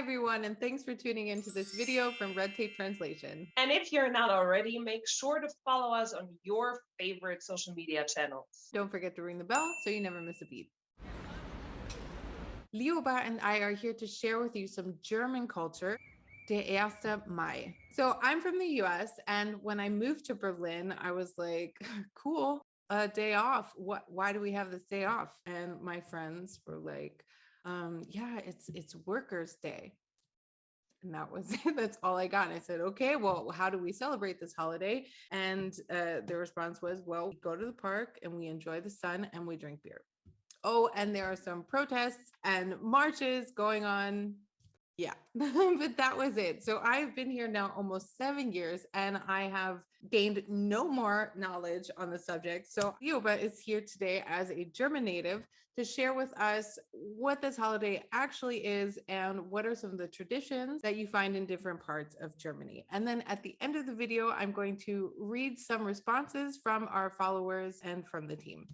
everyone, and thanks for tuning into this video from Red Tape Translation. And if you're not already, make sure to follow us on your favorite social media channels. Don't forget to ring the bell so you never miss a beat. Lioba and I are here to share with you some German culture, der 1. Mai. So I'm from the US, and when I moved to Berlin, I was like, cool, a day off. What, why do we have this day off? And my friends were like, um, yeah, it's, it's workers day. And that was it. That's all I got. And I said, okay, well, how do we celebrate this holiday? And uh, the response was, well, we go to the park and we enjoy the sun and we drink beer. Oh, and there are some protests and marches going on. Yeah, but that was it. So I've been here now almost seven years and I have gained no more knowledge on the subject. So Lioba is here today as a German native to share with us what this holiday actually is and what are some of the traditions that you find in different parts of Germany. And then at the end of the video, I'm going to read some responses from our followers and from the team.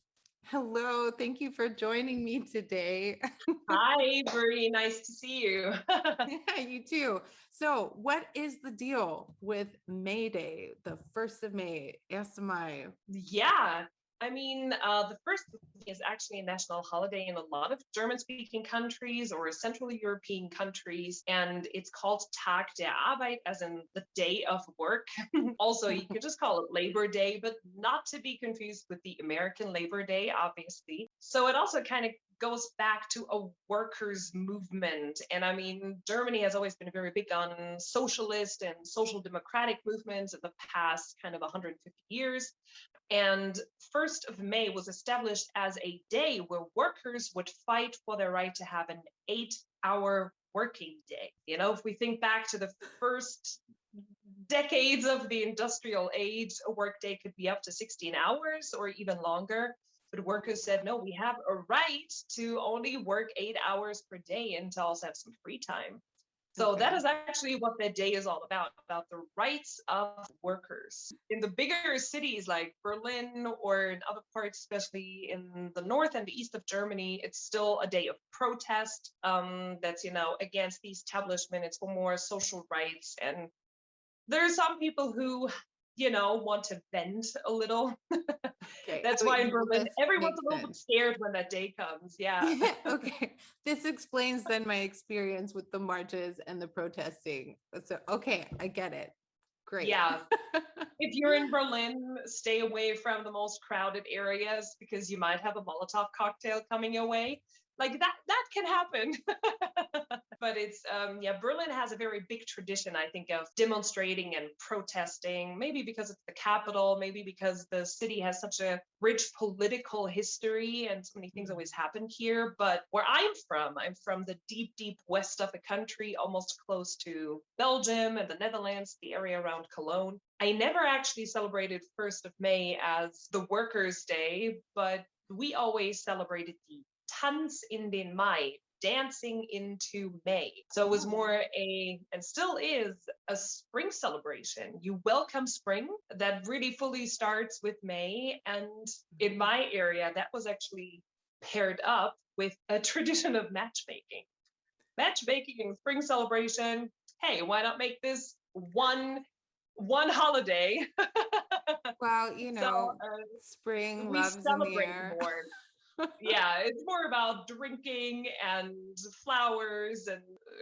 Hello, thank you for joining me today. Hi, Brie, nice to see you. yeah, you too. So, what is the deal with May Day, the 1st of May, 1 Mai? Yeah, I mean, uh, the first is actually a national holiday in a lot of German speaking countries or Central European countries, and it's called Tag der Arbeit, as in the day of work. also, you could just call it Labor Day, but not to be confused with the American Labor Day, obviously. So it also kind of goes back to a workers' movement. And I mean, Germany has always been very big on socialist and social democratic movements in the past kind of 150 years. And 1st of May was established as a day where workers would fight for their right to have an eight hour working day. You know, if we think back to the first decades of the industrial age, a workday could be up to 16 hours or even longer. But workers said, no, we have a right to only work eight hours per day and to also have some free time. So that is actually what that day is all about, about the rights of workers. In the bigger cities like Berlin or in other parts, especially in the north and the east of Germany, it's still a day of protest um, that's, you know, against the establishment. It's for more social rights. And there are some people who you know, want to bend a little. Okay. That's why in Berlin, everyone's a little bit scared when that day comes. Yeah. yeah. Okay. This explains then my experience with the marches and the protesting. So, okay, I get it. Great. Yeah. if you're in Berlin, stay away from the most crowded areas because you might have a Molotov cocktail coming your way. Like that, that can happen. but it's um, yeah berlin has a very big tradition i think of demonstrating and protesting maybe because it's the capital maybe because the city has such a rich political history and so many things always happen here. But where i'm from i'm from the deep deep west of the country almost close to belgium and the netherlands the area around cologne. I never actually celebrated 1st of may as the workers day but we always celebrated the Tanz in den Mai, dancing into May. So it was oh. more a, and still is, a spring celebration. You welcome spring that really fully starts with May. And in mm-hmm. my area, that was actually paired up with a tradition of matchmaking. Matchmaking and spring celebration. Hey, why not make this one one holiday? well, you know, so, uh, spring we loves celebrate in the air. more yeah, it's more about drinking and flowers. And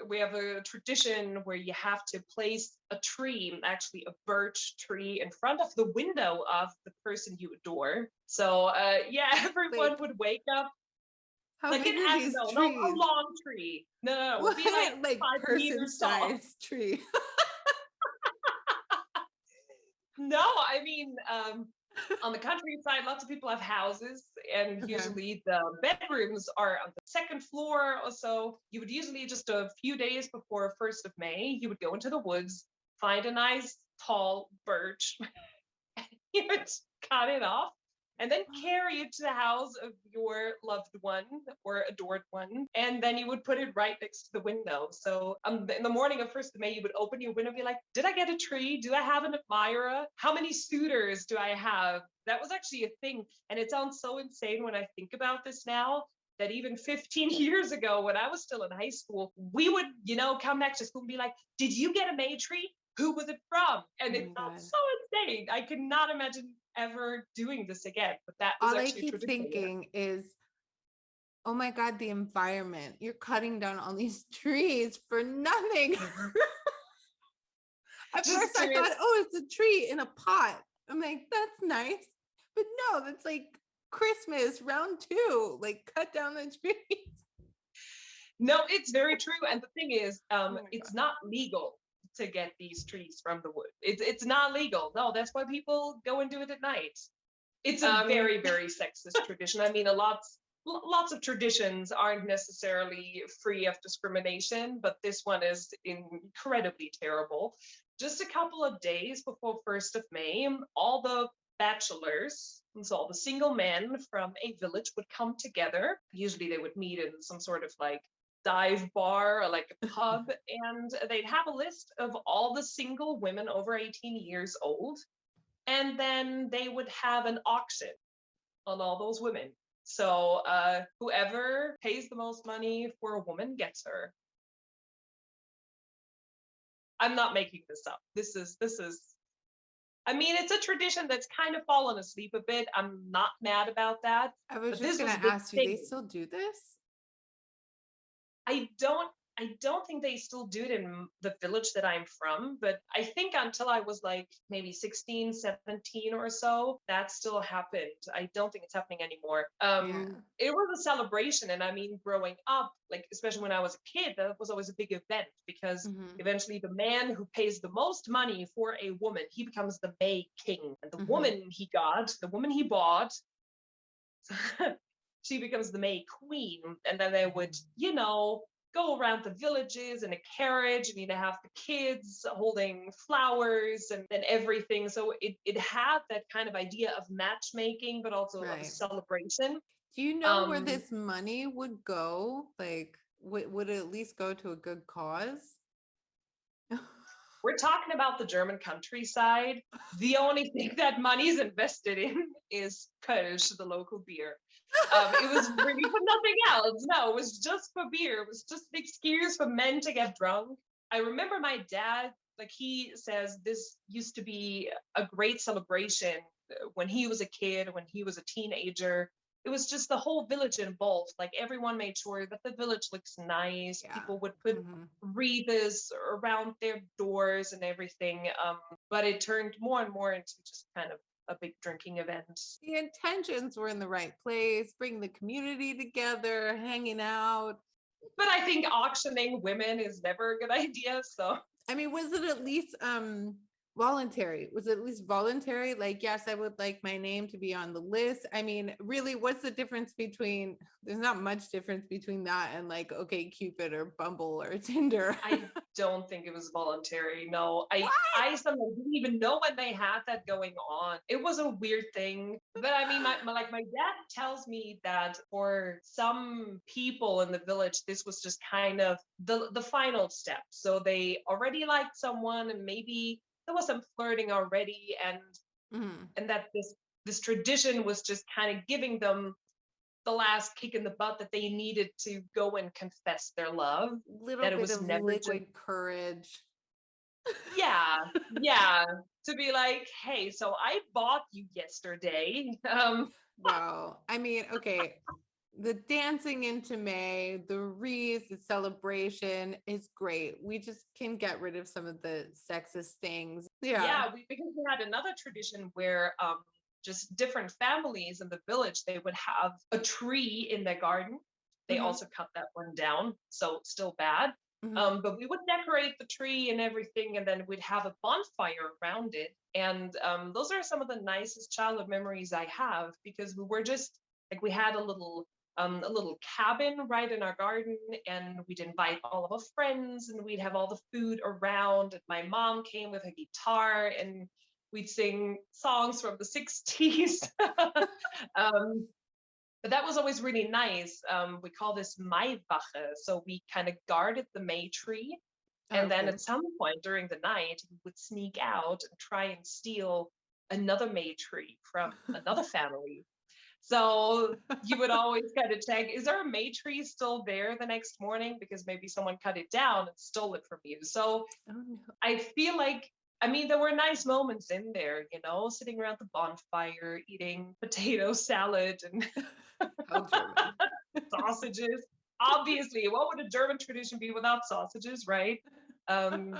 we have a tradition where you have to place a tree, actually a birch tree, in front of the window of the person you adore. So, uh, yeah, everyone Wait. would wake up. How like big an no, no, a long tree. No, no, no. Be like, like person size tree. no, I mean, um, on the countryside, lots of people have houses, and okay. usually the bedrooms are on the second floor or so. You would usually just a few days before 1st of May, you would go into the woods, find a nice tall birch, you would cut it off, and then carry it to the house of your loved one or adored one. And then you would put it right next to the window. So um, in the morning of 1st of May, you would open your window and be like, Did I get a tree? Do I have an admirer? How many suitors do I have? That was actually a thing. And it sounds so insane when I think about this now. that even 15 years ago, when I was still in high school, we would, you know, come back to school and be like, Did you get a May tree? Who was it from? And Oh it felt God. so insane. I could not imagine ever doing this again. But that All I keep thinking is, oh my God, the environment. You're cutting down all these trees for nothing. At Just first I thought, oh, it's a tree in a pot. I'm like, that's nice. But no, that's like Christmas round two. Like cut down the trees. No, it's very true. And the thing is, um, my it's not legal to get these trees from the wood. It's it's not legal. No, that's why people go and do it at night. It's a Um, very very sexist tradition. I mean, a lots lo- lots of traditions aren't necessarily free of discrimination, but this one is incredibly terrible. Just a couple of days before first of May, all the bachelors, and so all the single men from a village would come together. Usually they would meet in some sort of like dive bar or like a pub and they'd have a list of all the single women over 18 years old and then they would have an auction on all those women. So uh, whoever pays the most money for a woman gets her. I'm not making this up. This is this is i mean it's a tradition that's kind of fallen asleep a bit. I'm not mad about that I was just gonna a big ask you, they still do this? I don't I don't think they still do it in the village that I'm from, but I think until I was like maybe 16, 17 or so, that still happened. I don't think it's happening anymore. Um it was a celebration and I mean growing up, like especially when I was a kid, that was always a big event because Mhm. eventually the man who pays the most money for a woman, he becomes the May King. And the Mhm. woman he got, the woman he bought, she becomes the May Queen. And then they would, you know, go around the villages in a carriage and you'd have the kids holding flowers and, and everything. So it, it had that kind of idea of matchmaking, but also of a celebration. Do you know where Um, this money would go? Like, would, would it at least go to a good cause? We're talking about the German countryside. The only thing that money's invested in is Kölsch, the local beer. Um, it was really for nothing else. No, it was just for beer. It was just an excuse for men to get drunk. I remember my dad, like he says, this used to be a great celebration uh, when he was a kid, when he was a teenager. It was just the whole village involved. Like everyone made sure that the village looks nice. Yeah. People would put Mhm. wreaths around their doors and everything. Um, but it turned more and more into just kind of a big drinking event. The intentions were in the right place, bring the community together, hanging out. But I think auctioning women is never a good idea. So I mean, was it at least um voluntary? Was it at least voluntary? Like, yes, I would like my name to be on the list. I mean, really, what's the difference between there's not much difference between that and like OkCupid or Bumble or Tinder. I don't think it was voluntary. No, I I sometimes didn't even know when they had that going on. It was a weird thing. But I mean, my, my like my dad tells me that for some people in the village, this was just kind of the the final step. So they already liked someone, and maybe there was some flirting already, and Mhm. and that this this tradition was just kind of giving them the last kick in the butt that they needed to go and confess their love. Little That it was of never liquid courage. yeah yeah to be like hey so i bought you yesterday um Wow. I mean, okay. The dancing into May, the wreaths, the celebration is great. We just can get rid of some of the sexist things. yeah, Yeah. we, because we had another tradition where um just different families in the village they would have a tree in their garden they Mhm. also cut that one down so still bad Mhm. Um, but we would decorate the tree and everything, and then we'd have a bonfire around it. And um, those are some of the nicest childhood memories I have because we were just like we had a little um, a little cabin right in our garden, and we'd invite all of our friends, and we'd have all the food around. And my mom came with a guitar, and we'd sing songs from the 60s. um, but that was always really nice. Um, we call this Maiwache. So we kind of guarded the May tree. And then at some point during the night, we would sneak out and try and steal another May tree from another family. So you would always kind of check, is our May tree still there the next morning? Because maybe someone cut it down and stole it from you. So Oh, no. I feel like, I mean, there were nice moments in there, you know, sitting around the bonfire, eating potato salad and sausages. Obviously, what would a German tradition be without sausages, right? Um,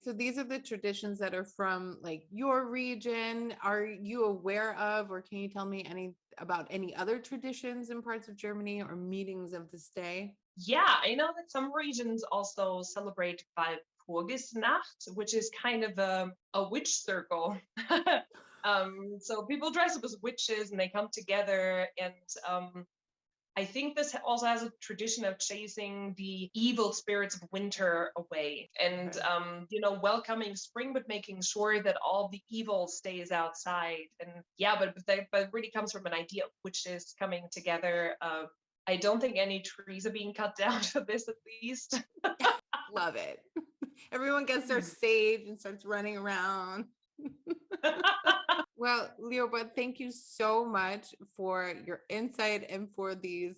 So these are the traditions that are from like your region. Are you aware of, or can you tell me any about any other traditions in parts of Germany or meetings of this day? yeah, I know that some regions also celebrate Walpurgisnacht, which is kind of a, a witch circle. um, so people dress up as witches and they come together and um, I think this also has a tradition of chasing the evil spirits of winter away and, um, you know, welcoming spring, but making sure that all the evil stays outside. And yeah, but, but that but it really comes from an idea which is coming together. Uh, I don't think any trees are being cut down for this, at least. Love it. Everyone gets their sage and starts running around. Well, Lioba, thank you so much for your insight and for these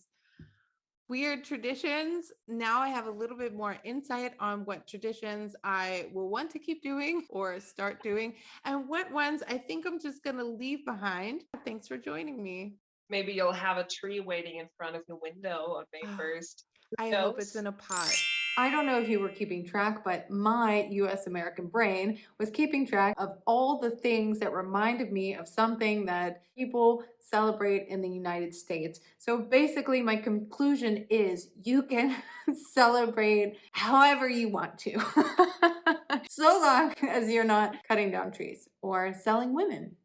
weird traditions. Now I have a little bit more insight on what traditions I will want to keep doing or start doing and what ones I think I'm just going to leave behind. Thanks for joining me. Maybe you'll have a tree waiting in front of the window on May 1st. I hope it's in a pot. I don't know if you were keeping track, but my US American brain was keeping track of all the things that reminded me of something that people celebrate in the United States. So basically, my conclusion is you can celebrate however you want to, so long as you're not cutting down trees or selling women.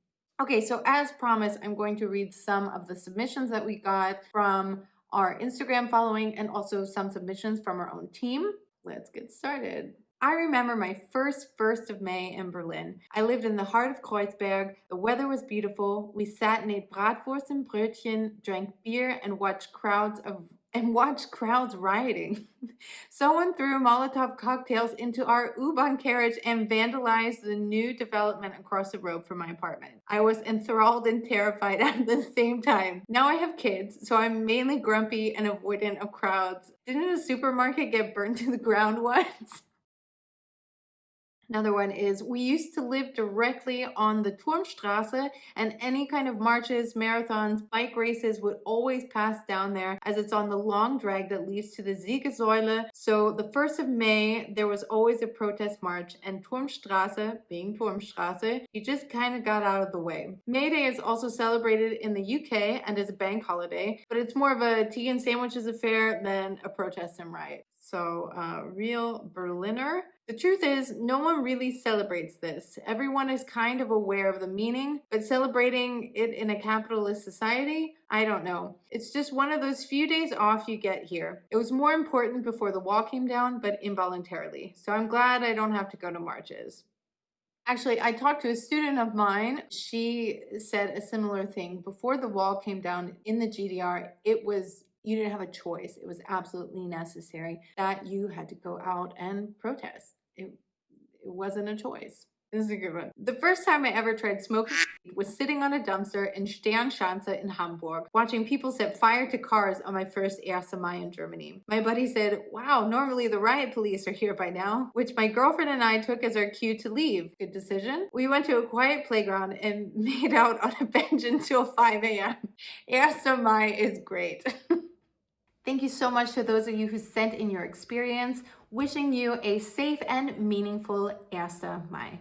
Okay, so as promised, I'm going to read some of the submissions that we got from our Instagram following and also some submissions from our own team. Let's get started. I remember my first 1st of May in Berlin. I lived in the heart of Kreuzberg. The weather was beautiful. We sat and ate Bratwurst and Brötchen, drank beer, and watched crowds of and watch crowds rioting. Someone threw Molotov cocktails into our U-Bahn carriage and vandalized the new development across the road from my apartment. I was enthralled and terrified at the same time. Now I have kids, so I'm mainly grumpy and avoidant of crowds. Didn't a supermarket get burned to the ground once? Another one is we used to live directly on the Turmstrasse and any kind of marches, marathons, bike races would always pass down there as it's on the long drag that leads to the Siegessäule. So the 1st of May, there was always a protest march and Turmstrasse, being Turmstrasse, you just kind of got out of the way. May Day is also celebrated in the UK and is a bank holiday, but it's more of a tea and sandwiches affair than a protest and riot. So, uh, real Berliner. The truth is, no one really celebrates this. Everyone is kind of aware of the meaning, but celebrating it in a capitalist society, I don't know. It's just one of those few days off you get here. It was more important before the wall came down, but involuntarily. So I'm glad I don't have to go to marches. Actually, I talked to a student of mine. She said a similar thing. Before the wall came down in the GDR, it was you didn't have a choice. It was absolutely necessary that you had to go out and protest. It, it wasn't a choice. This is a good one. The first time I ever tried smoking was sitting on a dumpster in Sternschanze in Hamburg, watching people set fire to cars on my first Mai in Germany. My buddy said, wow, normally the riot police are here by now, which my girlfriend and I took as our cue to leave. Good decision. We went to a quiet playground and made out on a bench until 5 a.m. Mai is great. Thank you so much to those of you who sent in your experience. Wishing you a safe and meaningful Erste Mai.